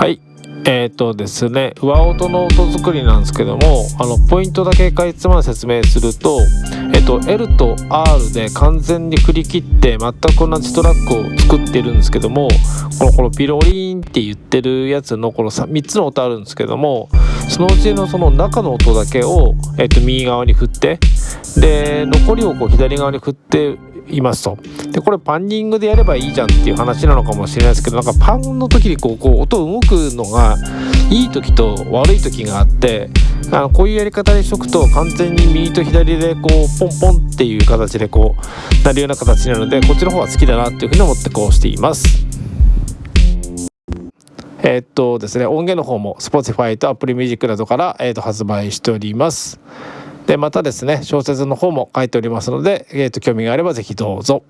はい。えっ、とですね上音の音作りなんですけどもあのポイントだけかいつまん説明すると,、えーと、L と R で完全に振り切って全く同じトラックを作ってるんですけどもこのこのピロリンって言ってるやつのこの 3, 3つの音あるんですけどもそのうちのその中の音だけを、えー、と右側に振ってで残りをこう左側に振っていますと。でこれパンニングでやればいいじゃんっていう話なのかもしれないですけどなんかパンの時にこうこう音動くのがいい時と悪い時があってあのこういうやり方にしとくと完全に右と左でこうポンポンっていう形でこうなるような形なのでこっちの方が好きだなっていうふうに思ってこうしています。えー、っとですね音源の方も Spotify と Apple Music などから、え、っと発売しております。でまたですね小説の方も書いておりますので、えー、と興味があれば是非どうぞ。